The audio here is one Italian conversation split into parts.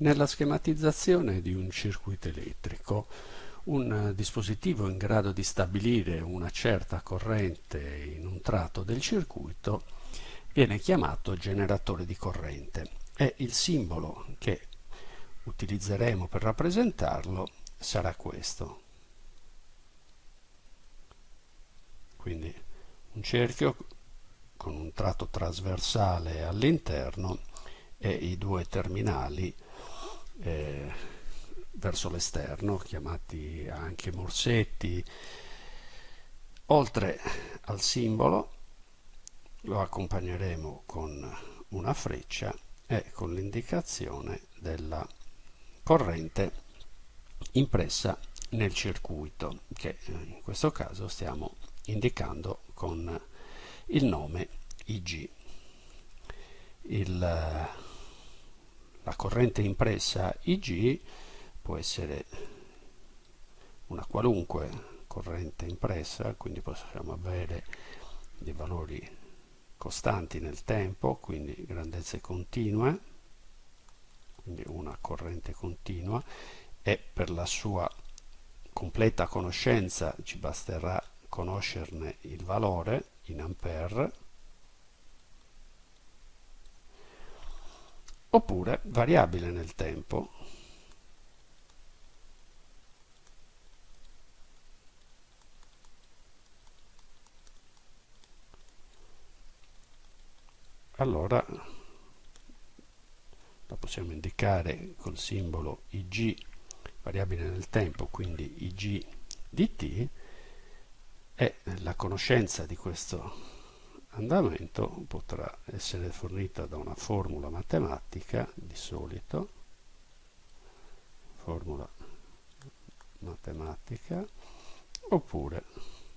Nella schematizzazione di un circuito elettrico, un dispositivo in grado di stabilire una certa corrente in un tratto del circuito viene chiamato generatore di corrente e il simbolo che utilizzeremo per rappresentarlo sarà questo. Quindi un cerchio con un tratto trasversale all'interno e i due terminali eh, verso l'esterno, chiamati anche morsetti. Oltre al simbolo lo accompagneremo con una freccia e con l'indicazione della corrente impressa nel circuito che in questo caso stiamo indicando con il nome IG. Il, la corrente impressa Ig può essere una qualunque corrente impressa, quindi possiamo avere dei valori costanti nel tempo, quindi grandezze continue, quindi una corrente continua e per la sua completa conoscenza ci basterà conoscerne il valore in ampere oppure variabile nel tempo. Allora la possiamo indicare col simbolo ig variabile nel tempo quindi ig di t e la conoscenza di questo andamento potrà essere fornita da una formula matematica di solito formula matematica oppure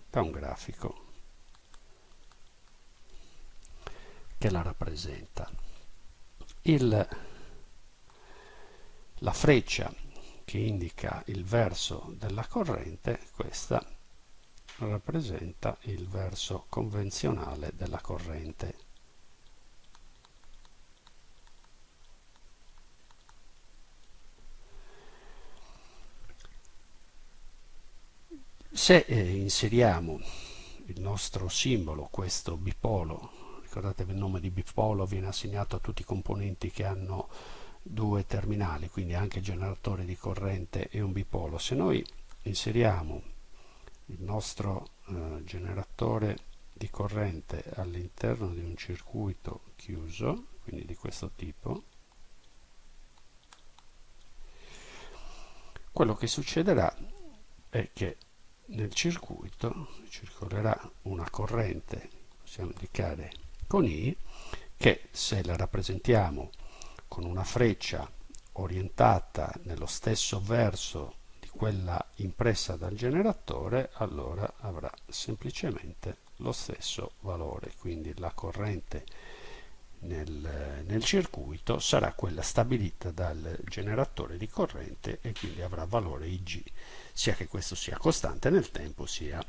da un grafico che la rappresenta. Il, la freccia che indica il verso della corrente questa rappresenta il verso convenzionale della corrente. Se eh, inseriamo il nostro simbolo, questo bipolo, ricordatevi il nome di bipolo viene assegnato a tutti i componenti che hanno due terminali, quindi anche generatore di corrente e un bipolo. Se noi inseriamo il nostro eh, generatore di corrente all'interno di un circuito chiuso, quindi di questo tipo, quello che succederà è che nel circuito circolerà una corrente, possiamo indicare con I, che se la rappresentiamo con una freccia orientata nello stesso verso quella impressa dal generatore allora avrà semplicemente lo stesso valore. Quindi la corrente nel, nel, circuito sarà quella stabilita dal generatore di corrente e quindi avrà valore Ig sia che questo sia costante nel tempo sia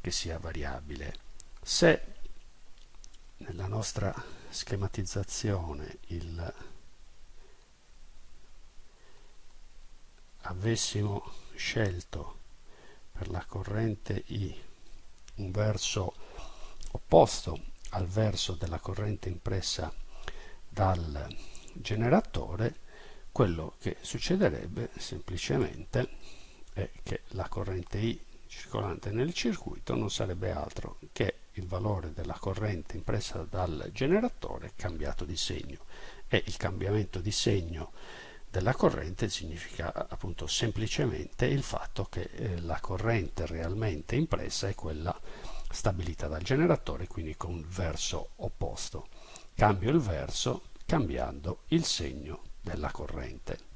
che sia variabile. Se nella nostra schematizzazione il avessimo scelto per la corrente I un verso opposto al verso della corrente impressa dal generatore, quello che succederebbe semplicemente è che la corrente I circolante nel circuito non sarebbe altro che il valore della corrente impressa dal generatore cambiato di segno. E il cambiamento di segno della corrente significa appunto semplicemente il fatto che eh, la corrente realmente impressa è quella stabilita dal generatore, quindi con il verso opposto. Cambio il verso cambiando il segno della corrente.